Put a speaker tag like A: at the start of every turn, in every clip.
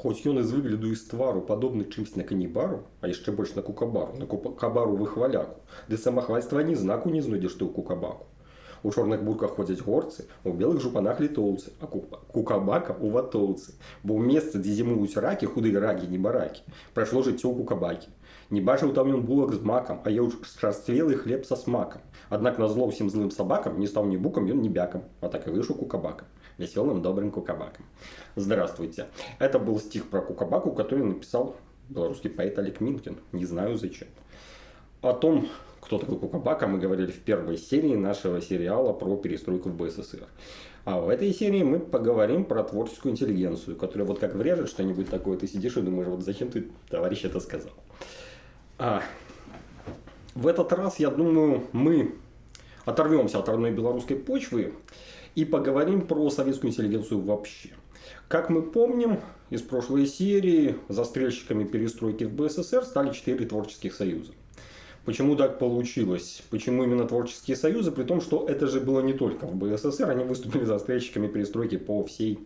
A: Хоць ён і з выгляду і з твару падобны чымсь на канібару, а яшчэ больш на кукабару, на кукабару выхваляку, ды самахвальства ні знаку не знойдзеш ты ў кукабаку. У чорных бурках ходзяць горцы, у белых жупанах літоўцы, а кукабака у ватоўцы. Бо ў месцы, дзе зімуюць ракі, худыя ракі, не баракі, прайшло жыццё ў кукабакі. Не бачыў там ён булак з макам, а еў чарствелы хлеб са смакам. Аднак на зло ўсім злым сабакам не стаў ні букам, ён не бякам, а так и выйшаў кукабакам. Веселым добрым кукабаком. Здравствуйте. Это был стих про кукабаку, который написал белорусский поэт Олег Минкин. Не знаю зачем. О том, кто такой Кукабака, мы говорили в первой серии нашего сериала про перестройку в БССР. А в этой серии мы поговорим про творческую интеллигенцию, которая вот как врежет что-нибудь такое, ты сидишь и думаешь, вот зачем ты, товарищ, это сказал. А, в этот раз, я думаю, мы оторвемся от родной белорусской почвы и поговорим про советскую интеллигенцию вообще. Как мы помним из прошлой серии, застрельщиками перестройки в БССР стали четыре творческих союза. Почему так получилось? Почему именно творческие союзы? При том, что это же было не только в БССР, они выступили застрельщиками перестройки по всей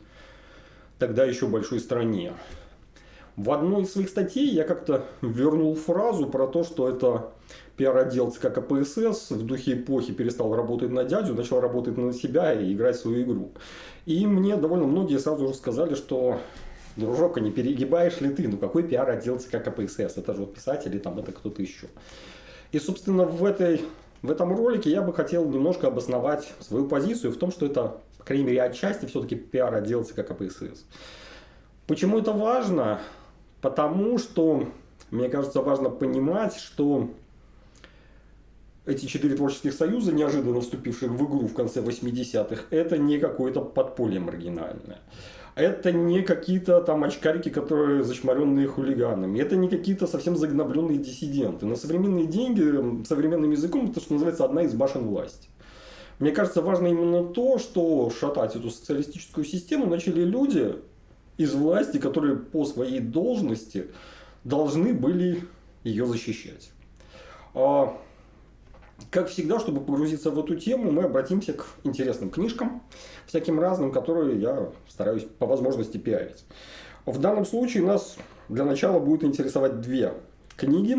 A: тогда еще большой стране. В одной из своих статей я как-то вернул фразу про то, что это пиар-отдел ЦК КПСС в духе эпохи перестал работать на дядю, начал работать на себя и играть свою игру. И мне довольно многие сразу же сказали, что дружок, а не перегибаешь ли ты? Ну какой пиар-отдел ЦК КПСС? Это же вот писатели, там это кто-то еще. И, собственно, в, этой, в этом ролике я бы хотел немножко обосновать свою позицию в том, что это, по крайней мере, отчасти все-таки пиар-отдел ЦК КПСС. Почему это важно? Потому что, мне кажется, важно понимать, что эти четыре творческих союза, неожиданно вступивших в игру в конце 80-х, это не какое-то подполье маргинальное. Это не какие-то там очкарики, которые зачмаренные хулиганами. Это не какие-то совсем загнобленные диссиденты. На современные деньги, современным языком, это, что называется, одна из башен власти. Мне кажется, важно именно то, что шатать эту социалистическую систему начали люди из власти, которые по своей должности должны были ее защищать. А как всегда, чтобы погрузиться в эту тему, мы обратимся к интересным книжкам, всяким разным, которые я стараюсь по возможности пиарить. В данном случае нас для начала будет интересовать две книги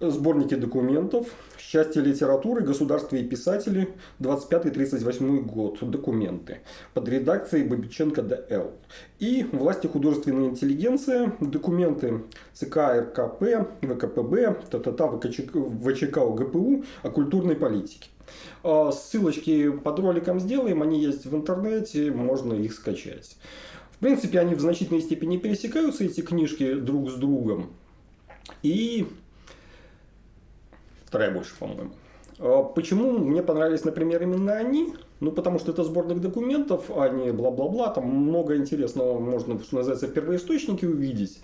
A: сборники документов, счастье литературы, государство и писатели, 25-38 год, документы, под редакцией Бабиченко Д.Л. И власти художественной интеллигенции, документы ЦК РКП, ВКПБ, ТТТ, ВЧК ОГПУ о культурной политике. А, ссылочки под роликом сделаем, они есть в интернете, можно их скачать. В принципе, они в значительной степени пересекаются, эти книжки, друг с другом. И вторая больше, по-моему. А почему мне понравились, например, именно они? Ну, потому что это сборник документов, а не бла-бла-бла. Там много интересного можно, что называется, в первоисточнике увидеть.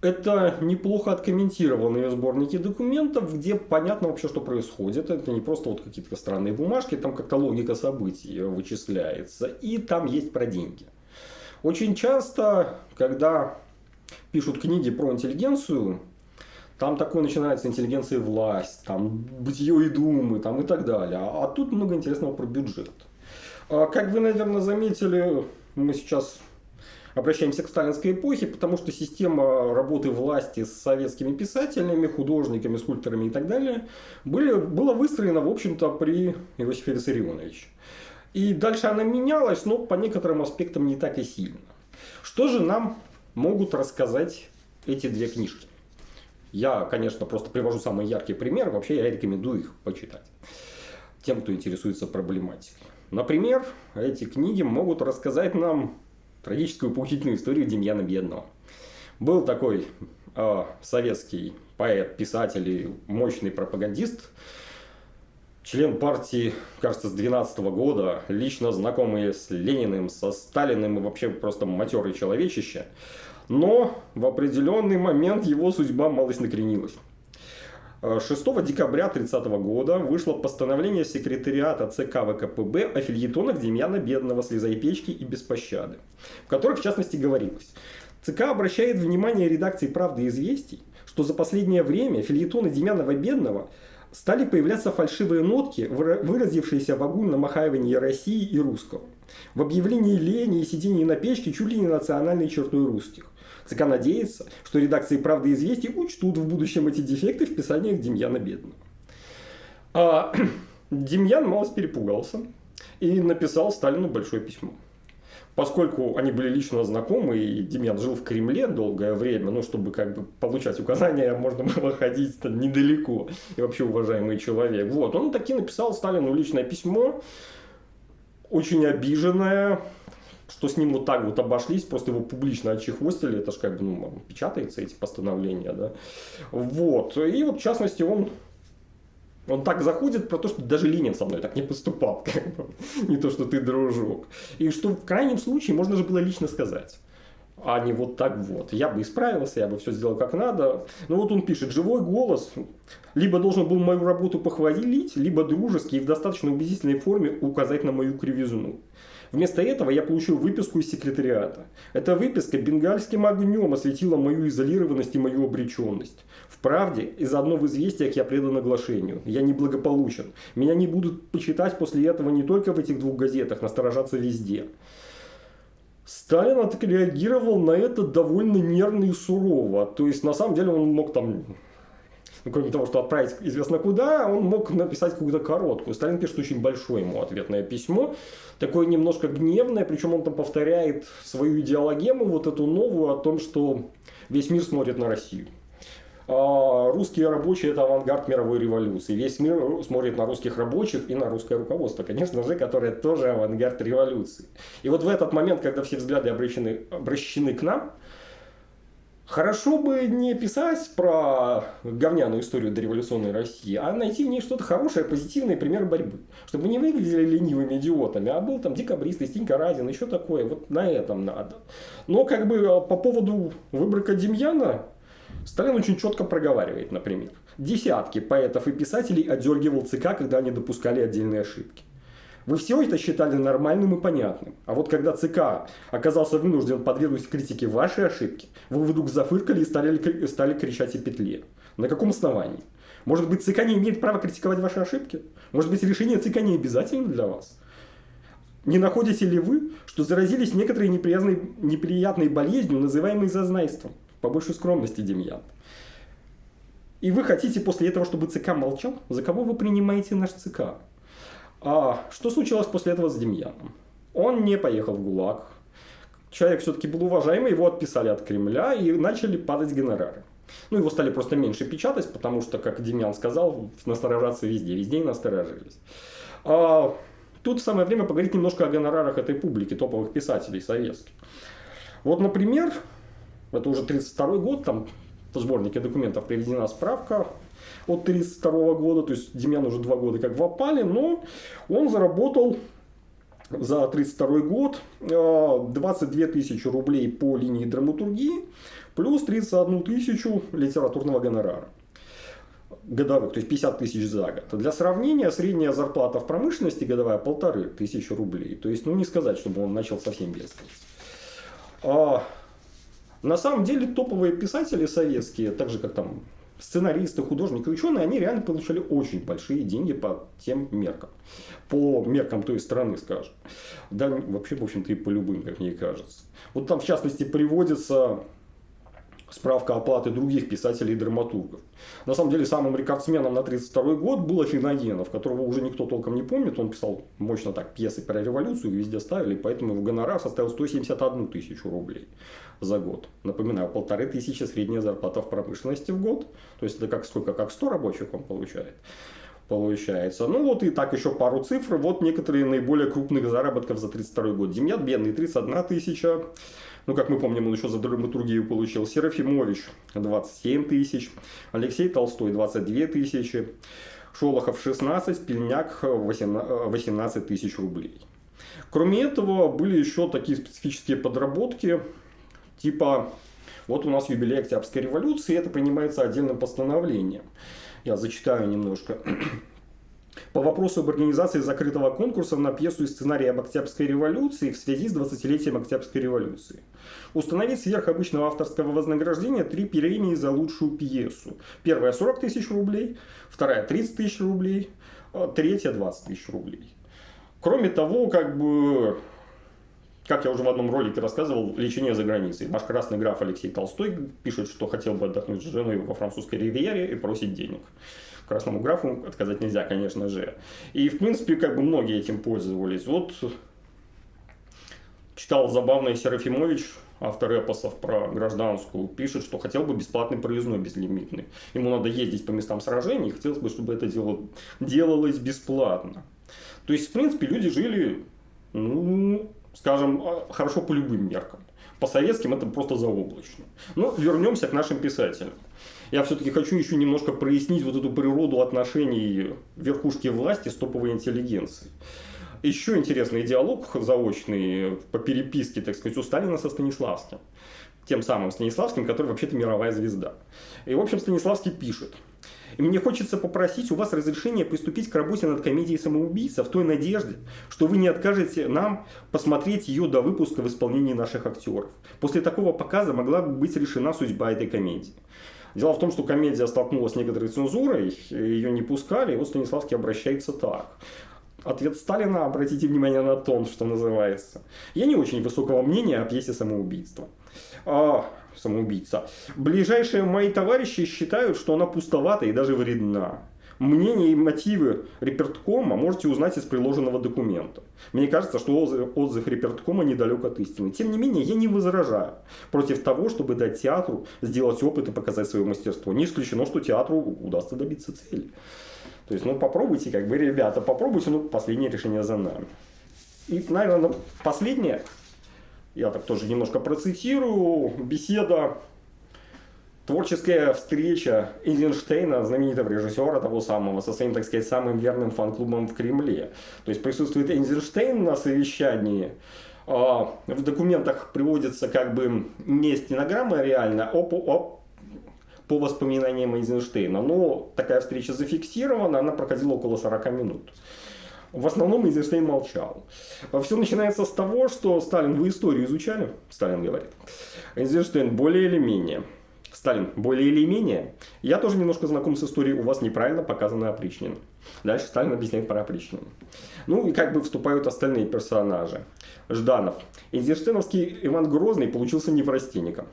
A: Это неплохо откомментированные сборники документов, где понятно вообще, что происходит. Это не просто вот какие-то странные бумажки, там как-то логика событий вычисляется. И там есть про деньги. Очень часто, когда пишут книги про интеллигенцию, там такое начинается интеллигенция и власть, там бытие и думы, там и так далее. А тут много интересного про бюджет. А, как вы, наверное, заметили, мы сейчас обращаемся к сталинской эпохе, потому что система работы власти с советскими писателями, художниками, скульпторами и так далее были, была выстроена, в общем-то, при Иосифе Виссарионовиче. И дальше она менялась, но по некоторым аспектам не так и сильно. Что же нам могут рассказать эти две книжки? Я, конечно, просто привожу самые яркие примеры, вообще я рекомендую их почитать тем, кто интересуется проблематикой. Например, эти книги могут рассказать нам трагическую поучительную историю Демьяна Бедного. Был такой э, советский поэт, писатель и мощный пропагандист, член партии, кажется, с 12 -го года, лично знакомый с Лениным, со Сталиным и вообще просто матерый человечище. Но в определенный момент его судьба малость накренилась. 6 декабря 30 года вышло постановление секретариата ЦК ВКПБ о фильетонах Демьяна Бедного «Слезай печки» и «Без пощады», в которых, в частности, говорилось ЦК обращает внимание редакции «Правды и известий», что за последнее время фильетоны Демьянова Бедного стали появляться фальшивые нотки, выразившиеся в огульном охаивании России и русского. В объявлении лени и сидении на печке чуть ли не национальной чертой русских. ЦК надеется, что редакции «Правды и известий» учтут в будущем эти дефекты в писаниях Демьяна Бедного. А, Демьян малость перепугался и написал Сталину большое письмо. Поскольку они были лично знакомы, и Демьян жил в Кремле долгое время, ну, чтобы как бы получать указания, можно было ходить недалеко, и вообще уважаемый человек. Вот, он таки написал Сталину личное письмо, очень обиженное, что с ним вот так вот обошлись, просто его публично отчехвостили, это же как бы, ну, печатается эти постановления, да. Вот, и вот в частности он он так заходит про то, что даже Ленин со мной так не поступал. Как бы. Не то, что ты дружок. И что в крайнем случае можно же было лично сказать. А не вот так вот. Я бы исправился, я бы все сделал как надо. Ну вот он пишет, живой голос либо должен был мою работу похвалить, либо дружески и в достаточно убедительной форме указать на мою кривизну. Вместо этого я получил выписку из секретариата. Эта выписка бенгальским огнем осветила мою изолированность и мою обреченность. В правде, из-за одного в известиях я предан оглашению. Я неблагополучен. Меня не будут почитать после этого не только в этих двух газетах, насторожаться везде. Сталин отреагировал на это довольно нервно и сурово. То есть, на самом деле, он мог там ну, кроме того, что отправить известно куда, он мог написать какую-то короткую. Сталин пишет очень большое ему ответное письмо, такое немножко гневное, причем он там повторяет свою идеологему, вот эту новую, о том, что весь мир смотрит на Россию. А русские рабочие – это авангард мировой революции. Весь мир смотрит на русских рабочих и на русское руководство, конечно же, которое тоже авангард революции. И вот в этот момент, когда все взгляды обращены, обращены к нам, Хорошо бы не писать про говняную историю дореволюционной России, а найти в ней что-то хорошее, позитивное, пример борьбы. Чтобы не выглядели ленивыми идиотами, а был там декабрист, Стенька Разин, еще такое. Вот на этом надо. Но как бы а, по поводу выборка Демьяна, Сталин очень четко проговаривает, например. Десятки поэтов и писателей отдергивал ЦК, когда они допускали отдельные ошибки. Вы все это считали нормальным и понятным. А вот когда ЦК оказался вынужден подвергнуть критике ваши ошибки, вы вдруг зафыркали и стали, стали кричать о петле. На каком основании? Может быть, ЦК не имеет права критиковать ваши ошибки? Может быть, решение ЦК не обязательно для вас? Не находите ли вы, что заразились некоторой неприятной, неприятной болезнью, называемой зазнайством? Побольше скромности, Демьян. И вы хотите после этого, чтобы ЦК молчал? За кого вы принимаете наш ЦК? А что случилось после этого с Демьяном? Он не поехал в ГУЛАГ. Человек все-таки был уважаемый, его отписали от Кремля и начали падать гонорары. Ну, его стали просто меньше печатать, потому что, как Демьян сказал, насторожаться везде, везде насторожились. А, тут самое время поговорить немножко о гонорарах этой публики, топовых писателей советских. Вот, например, это уже 32 год, там в сборнике документов приведена справка от 1932 года, то есть Демьян уже два года как в опале, но он заработал за 1932 год 22 э, тысячи рублей по линии драматургии, плюс 31 тысячу литературного гонорара годовых, то есть 50 тысяч за год. Для сравнения, средняя зарплата в промышленности годовая полторы тысячи рублей. То есть, ну не сказать, чтобы он начал совсем бедствовать. На самом деле топовые писатели советские, так же как там сценаристы, художники, ученые, они реально получали очень большие деньги по тем меркам. По меркам той страны, скажем. Да, вообще, в общем-то, и по любым, как мне кажется. Вот там, в частности, приводится справка оплаты других писателей и драматургов. На самом деле, самым рекордсменом на 1932 год был Афиногенов, которого уже никто толком не помнит. Он писал мощно так пьесы про революцию, везде ставили, поэтому его гонорар составил 171 тысячу рублей за год. Напоминаю, полторы тысячи средняя зарплата в промышленности в год. То есть это как сколько, как 100 рабочих он получает получается. Ну вот и так еще пару цифр. Вот некоторые наиболее крупных заработков за 32 год. Демьян Бедный 31 тысяча. Ну, как мы помним, он еще за драматургию получил. Серафимович 27 тысяч. Алексей Толстой 22 тысячи. Шолохов 16, Пельняк 18 тысяч рублей. Кроме этого, были еще такие специфические подработки, типа, вот у нас юбилей Октябрьской революции, это принимается отдельным постановлением. Я зачитаю немножко. По вопросу об организации закрытого конкурса на пьесу и сценарий об Октябрьской революции в связи с 20-летием Октябрьской революции. Установить сверх обычного авторского вознаграждения три премии за лучшую пьесу. Первая 40 тысяч рублей, вторая 30 тысяч рублей, а третья 20 тысяч рублей. Кроме того, как бы как я уже в одном ролике рассказывал, лечение за границей. Наш красный граф Алексей Толстой пишет, что хотел бы отдохнуть с женой во французской ривьере и просит денег. Красному графу отказать нельзя, конечно же. И, в принципе, как бы многие этим пользовались. Вот читал забавный Серафимович, автор эпосов про гражданскую, пишет, что хотел бы бесплатный проездной безлимитный. Ему надо ездить по местам сражений, и хотелось бы, чтобы это дело делалось бесплатно. То есть, в принципе, люди жили, ну, скажем, а, хорошо по любым меркам. По советским это просто заоблачно. Но вернемся к нашим писателям. Я все-таки хочу еще немножко прояснить вот эту природу отношений верхушки власти с топовой интеллигенцией. Еще интересный диалог заочный по переписке, так сказать, у Сталина со Станиславским. Тем самым Станиславским, который вообще-то мировая звезда. И, в общем, Станиславский пишет. И мне хочется попросить у вас разрешения приступить к работе над комедией «Самоубийца» в той надежде, что вы не откажете нам посмотреть ее до выпуска в исполнении наших актеров. После такого показа могла бы быть решена судьба этой комедии. Дело в том, что комедия столкнулась с некоторой цензурой, ее не пускали, и вот Станиславский обращается так. Ответ Сталина, обратите внимание на тон, что называется. Я не очень высокого мнения о пьесе «Самоубийство». А, самоубийца. Ближайшие мои товарищи считают, что она пустовата и даже вредна. Мнение и мотивы Реперткома можете узнать из приложенного документа. Мне кажется, что отзыв, Реперткома недалек от истины. Тем не менее, я не возражаю против того, чтобы дать театру сделать опыт и показать свое мастерство. Не исключено, что театру удастся добиться цели. То есть, ну, попробуйте, как бы, ребята, попробуйте, ну, последнее решение за нами. И, наверное, последнее, я так тоже немножко процитирую, беседа, творческая встреча Эйзенштейна, знаменитого режиссера того самого, со своим, так сказать, самым верным фан-клубом в Кремле. То есть присутствует Эйзенштейн на совещании, а, в документах приводится как бы не стенограмма реально, а по, а по воспоминаниям Эйзенштейна. Но такая встреча зафиксирована, она проходила около 40 минут. В основном Эйзенштейн молчал. Все начинается с того, что Сталин, вы историю изучали? Сталин говорит. Эйзенштейн более или менее. Сталин, более или менее. Я тоже немножко знаком с историей, у вас неправильно показана опричнина. Дальше Сталин объясняет про опричнину. Ну и как бы вступают остальные персонажи. Жданов. Эйзенштейновский Иван Грозный получился неврастенником.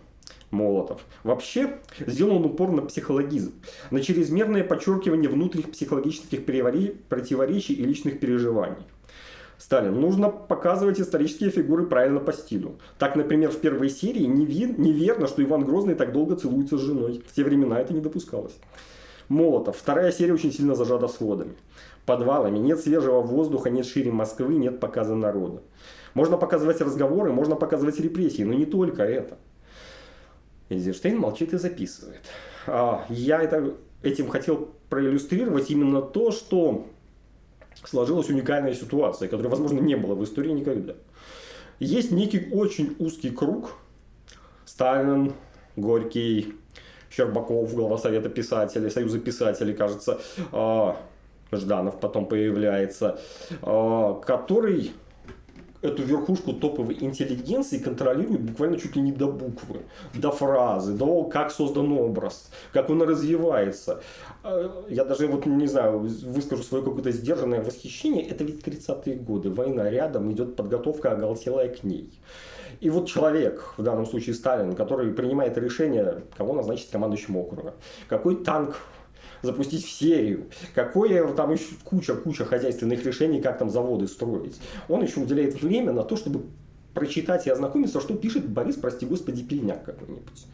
A: Молотов. Вообще сделан упор на психологизм, на чрезмерное подчеркивание внутренних психологических противоречий и личных переживаний. Сталин. Нужно показывать исторические фигуры правильно по стилю. Так, например, в первой серии неверно, что Иван Грозный так долго целуется с женой. В те времена это не допускалось. Молотов. Вторая серия очень сильно зажата сводами. Подвалами. Нет свежего воздуха, нет шире Москвы, нет показа народа. Можно показывать разговоры, можно показывать репрессии, но не только это. Эйзенштейн молчит и записывает. А, я это, этим хотел проиллюстрировать именно то, что сложилась уникальная ситуация, которой, возможно, не было в истории никогда. Есть некий очень узкий круг. Сталин, Горький, Щербаков, глава Совета писателей, Союза писателей, кажется, а, Жданов потом появляется, а, который эту верхушку топовой интеллигенции контролирует буквально чуть ли не до буквы, до фразы, до как создан образ, как он развивается. А, я даже вот не знаю, выскажу свое какое-то сдержанное восхищение. Это ведь 30-е годы, война рядом, идет подготовка оголтелая к ней. И вот человек, в данном случае Сталин, который принимает решение, кого назначить командующим округа, какой танк запустить в серию, какое там еще куча-куча хозяйственных решений, как там заводы строить. Он еще уделяет время на то, чтобы прочитать и ознакомиться, что пишет Борис, прости господи, пельняк какой-нибудь.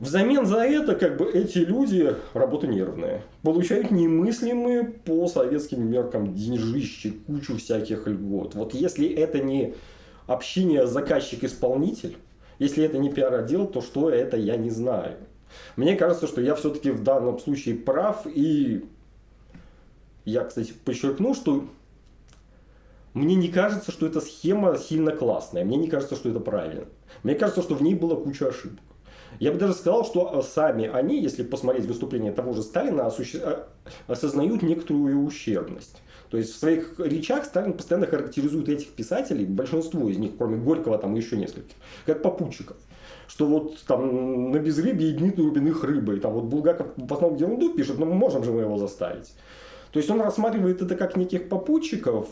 A: Взамен за это, как бы, эти люди, работа нервная, получают немыслимые по советским меркам деньжищи, кучу всяких льгот. Вот если это не общение заказчик-исполнитель, если это не пиар-отдел, то что это, я не знаю. Мне кажется, что я все-таки в данном случае прав. И я, кстати, подчеркну, что мне не кажется, что эта схема сильно классная. Мне не кажется, что это правильно. Мне кажется, что в ней была куча ошибок. Я бы даже сказал, что сами они, если посмотреть выступление того же Сталина, а, осознают некоторую ущербность. То есть в своих речах Сталин постоянно характеризует этих писателей, большинство из них, кроме Горького, там еще нескольких, как попутчиков что вот там на безрыбье дни глубинных рыбы. И там вот Булгаков в основном ерунду пишет, но мы можем же мы его заставить. То есть он рассматривает это как неких попутчиков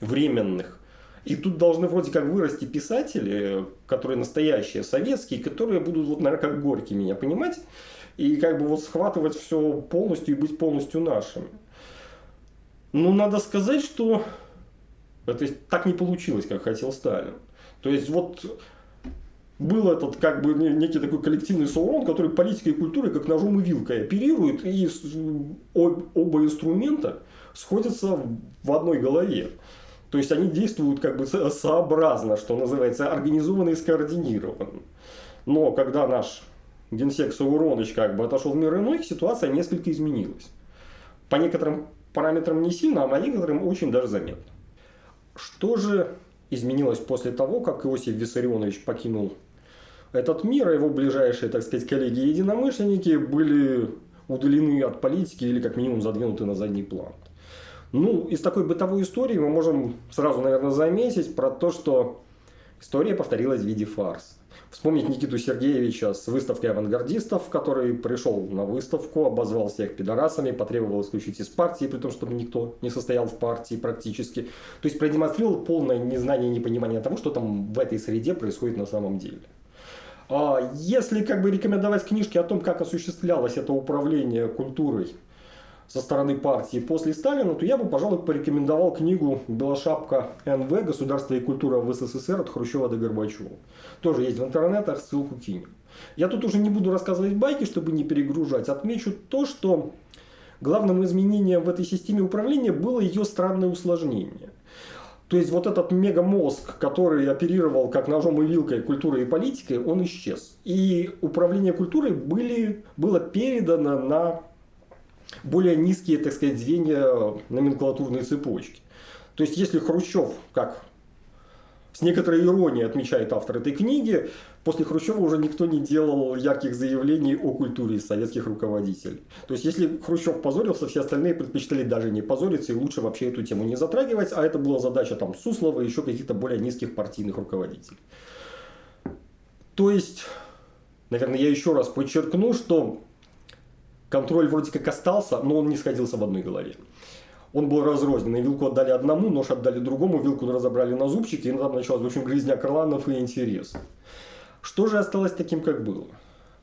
A: временных, И тут должны вроде как вырасти писатели, которые настоящие, советские, которые будут, вот, наверное, как Горький меня понимать, и как бы вот схватывать все полностью и быть полностью нашими. Ну, надо сказать, что это так не получилось, как хотел Сталин. То есть, вот был этот как бы некий такой коллективный Саурон, который политикой и культурой как ножом и вилкой оперирует, и оба инструмента сходятся в одной голове. То есть они действуют как бы сообразно, что называется, организованно и скоординированно. Но когда наш генсек Сауроныч как бы отошел в мир иной, ситуация несколько изменилась. По некоторым параметрам не сильно, а по некоторым очень даже заметно. Что же изменилось после того, как Иосиф Виссарионович покинул этот мир, а его ближайшие, так сказать, коллеги-единомышленники были удалены от политики или как минимум задвинуты на задний план. Ну, из такой бытовой истории мы можем сразу, наверное, заметить про то, что история повторилась в виде фарса. Вспомнить Никиту Сергеевича с выставкой авангардистов, который пришел на выставку, обозвал всех пидорасами, потребовал исключить из партии, при том, чтобы никто не состоял в партии практически. То есть продемонстрировал полное незнание и непонимание того, что там в этой среде происходит на самом деле. А если как бы рекомендовать книжки о том, как осуществлялось это управление культурой со стороны партии после Сталина, то я бы, пожалуй, порекомендовал книгу «Белошапка НВ. Государство и культура в СССР от Хрущева до Горбачева». Тоже есть в интернетах, ссылку кинем. Я тут уже не буду рассказывать байки, чтобы не перегружать. Отмечу то, что главным изменением в этой системе управления было ее странное усложнение. То есть вот этот мегамозг, который оперировал как ножом и вилкой культурой и политикой, он исчез. И управление культурой были, было передано на более низкие, так сказать, звенья номенклатурной цепочки. То есть, если Хрущев, как с некоторой иронией отмечает автор этой книги, после Хрущева уже никто не делал ярких заявлений о культуре советских руководителей. То есть, если Хрущев позорился, все остальные предпочитали даже не позориться и лучше вообще эту тему не затрагивать, а это была задача там Суслова и еще каких-то более низких партийных руководителей. То есть, наверное, я еще раз подчеркну, что контроль вроде как остался, но он не сходился в одной голове. Он был разрозненный. Вилку отдали одному, нож отдали другому, вилку разобрали на зубчики, и там началась, в общем, грызня крыланов и интерес. Что же осталось таким, как было?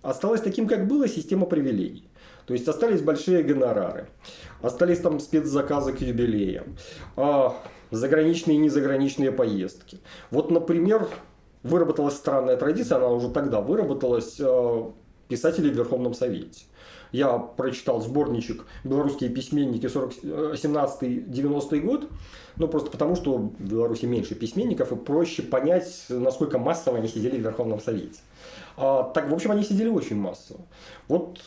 A: Осталось таким, как было, система привилегий. То есть остались большие гонорары, остались там спецзаказы к юбилеям, а, заграничные и незаграничные поездки. Вот, например, выработалась странная традиция, она уже тогда выработалась, писатели в Верховном Совете я прочитал сборничек «Белорусские письменники 17-90 год», ну, просто потому, что в Беларуси меньше письменников, и проще понять, насколько массово они сидели в Верховном Совете. А, так, в общем, они сидели очень массово. Вот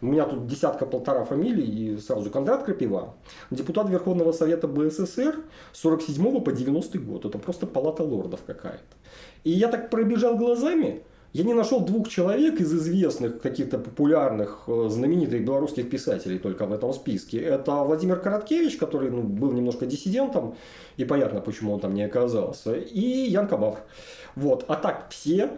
A: у меня тут десятка-полтора фамилий, и сразу Кондрат Крапива, депутат Верховного Совета БССР с 47 по 90 год. Это просто палата лордов какая-то. И я так пробежал глазами, я не нашел двух человек из известных, каких-то популярных, э, знаменитых белорусских писателей только в этом списке. Это Владимир Короткевич, который ну, был немножко диссидентом, и понятно, почему он там не оказался, и Ян Кабав. Вот. А так все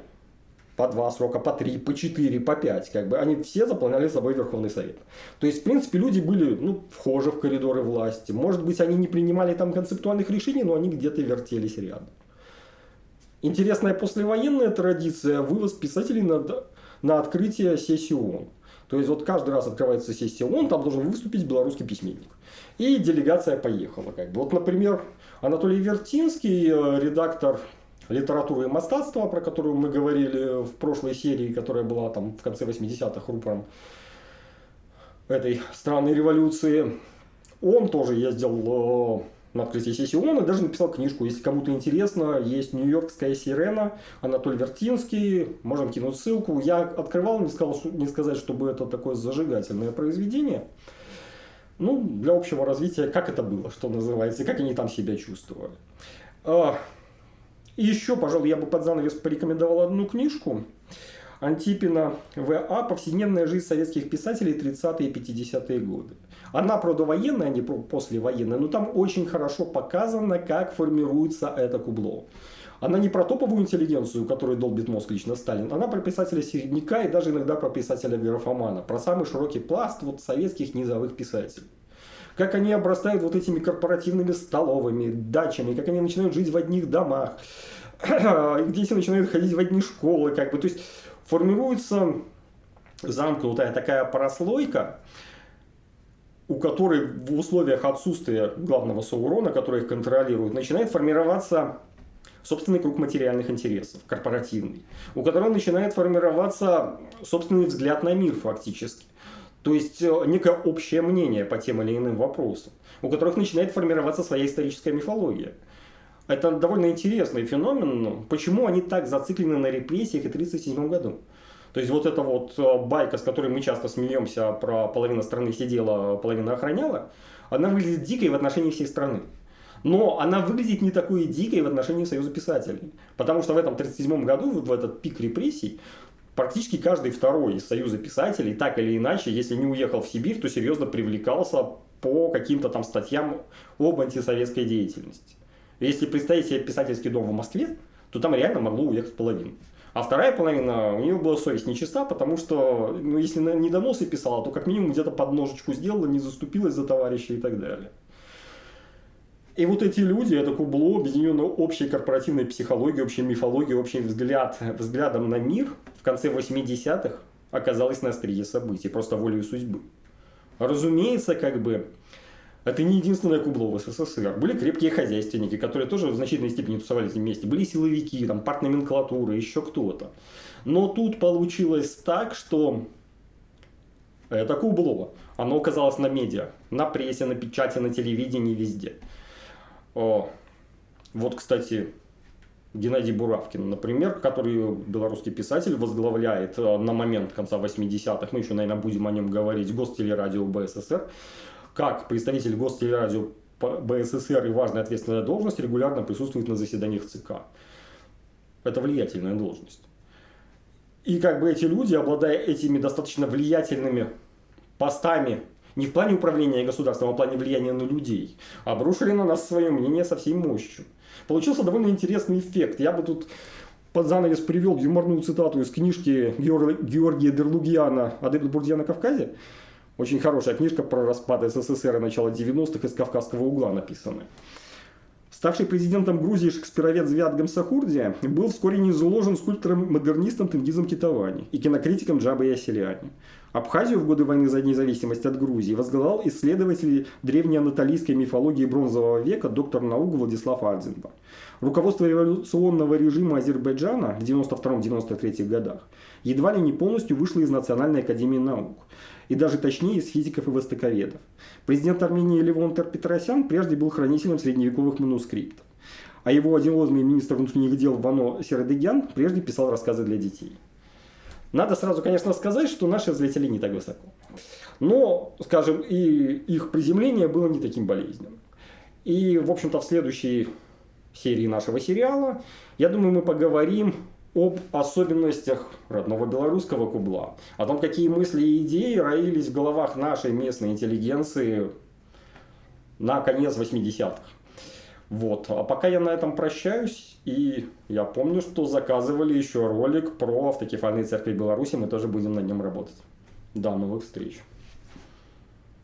A: по два срока, по три, по четыре, по пять, как бы, они все заполняли собой Верховный Совет. То есть, в принципе, люди были, ну, вхожи в коридоры власти. Может быть, они не принимали там концептуальных решений, но они где-то вертелись рядом. Интересная послевоенная традиция – вывоз писателей на, на открытие сессии ООН. То есть, вот каждый раз открывается сессия ООН, там должен выступить белорусский письменник. И делегация поехала. Как бы. Вот, например, Анатолий Вертинский, э, редактор литературы и мастатства, про которую мы говорили в прошлой серии, которая была там в конце 80-х рупором этой странной революции, он тоже ездил э, на открытии сессии ООН и даже написал книжку. Если кому-то интересно, есть «Нью-Йоркская сирена», Анатолий Вертинский, можем кинуть ссылку. Я открывал, не, сказал, не сказать, чтобы это такое зажигательное произведение. Ну, для общего развития, как это было, что называется, как они там себя чувствовали. А, и еще, пожалуй, я бы под занавес порекомендовал одну книжку. Антипина В.А. «Повседневная жизнь советских писателей 30-е и 50-е годы». Она, правда, военная, а не послевоенная, но там очень хорошо показано, как формируется это кубло. Она не про топовую интеллигенцию, которую долбит мозг лично Сталин, она про писателя середняка и даже иногда про писателя графомана, про самый широкий пласт вот советских низовых писателей как они обрастают вот этими корпоративными столовыми, дачами, как они начинают жить в одних домах, дети начинают ходить в одни школы, как бы, то есть формируется замкнутая такая прослойка, у которой в условиях отсутствия главного Саурона, который их контролирует, начинает формироваться собственный круг материальных интересов, корпоративный, у которого начинает формироваться собственный взгляд на мир фактически. То есть э, некое общее мнение по тем или иным вопросам, у которых начинает формироваться своя историческая мифология. Это довольно интересный феномен. Почему они так зациклены на репрессиях и 1937 году? То есть вот эта вот э, байка, с которой мы часто смеемся, про половина страны сидела, половина охраняла, она выглядит дикой в отношении всей страны. Но она выглядит не такой дикой в отношении Союза писателей. Потому что в этом 1937 году, в этот пик репрессий, практически каждый второй из Союза писателей, так или иначе, если не уехал в Сибирь, то серьезно привлекался по каким-то там статьям об антисоветской деятельности. Если представить себе писательский дом в Москве, то там реально могло уехать половина. А вторая половина, у нее была совесть нечиста, потому что, ну, если не доносы писала, то как минимум где-то подножечку сделала, не заступилась за товарища и так далее. И вот эти люди, это кубло, объединенное общей корпоративной психологией, общей мифологией, общим взгляд, взглядом на мир в конце 80-х оказалось на острие событий, просто волею судьбы. Разумеется, как бы, это не единственное кубло в СССР. Были крепкие хозяйственники, которые тоже в значительной степени тусовались вместе. Были силовики, там, партноменклатура, еще кто-то. Но тут получилось так, что это кубло. Оно оказалось на медиа, на прессе, на печати, на телевидении, везде. О, вот, кстати, Геннадий Буравкин, например, который белорусский писатель, возглавляет э, на момент конца 80-х, мы еще, наверное, будем о нем говорить, Гостелерадио БССР, как представитель Гостелерадио БССР и важная ответственная должность регулярно присутствует на заседаниях ЦК. Это влиятельная должность. И как бы эти люди, обладая этими достаточно влиятельными постами не в плане управления государством, а в плане влияния на людей, обрушили на нас свое мнение со всей мощью. Получился довольно интересный эффект. Я бы тут под занавес привел юморную цитату из книжки Георгия Дерлугиана «Адепт Бурдья на Кавказе». Очень хорошая книжка про распад СССР и начало 90-х из Кавказского угла написанная. Ставший президентом Грузии шекспировед Звят Гамсахурдия был вскоре не заложен скульптором-модернистом Тенгизом Китавани и кинокритиком Джабой Яселяни. Абхазию в годы войны за независимость от Грузии возглавлял исследователь древнеанатолийской мифологии бронзового века доктор наук Владислав Ардзинба. Руководство революционного режима Азербайджана в 92-93 годах едва ли не полностью вышло из Национальной академии наук и даже точнее из физиков и востоковедов. Президент Армении Левон Петросян прежде был хранителем средневековых манускриптов, а его одиозный министр внутренних дел Вано Середегян прежде писал рассказы для детей. Надо сразу, конечно, сказать, что наши взлетели не так высоко. Но, скажем, и их приземление было не таким болезненным. И, в общем-то, в следующей серии нашего сериала, я думаю, мы поговорим об особенностях родного белорусского кубла, о том, какие мысли и идеи роились в головах нашей местной интеллигенции на конец 80-х. Вот. А пока я на этом прощаюсь, и я помню, что заказывали еще ролик про автокефальные церкви Беларуси, мы тоже будем на нем работать. До новых встреч!